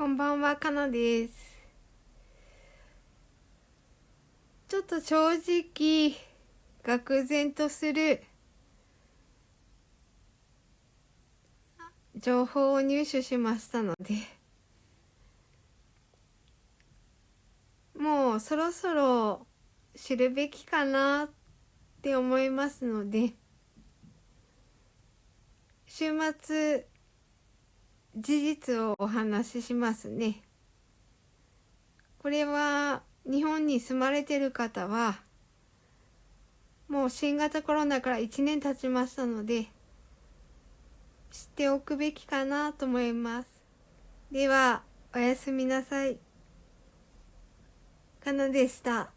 こんばんは、かなです。ちょっと正直、愕然とする。情報を入手しましたので、もうそろそろ知るべきかなって思いますので、週末、事実をお話ししますね。これは日本に住まれてる方はもう新型コロナから1年経ちましたので知っておくべきかなと思います。ではおやすみなさい。かなでした。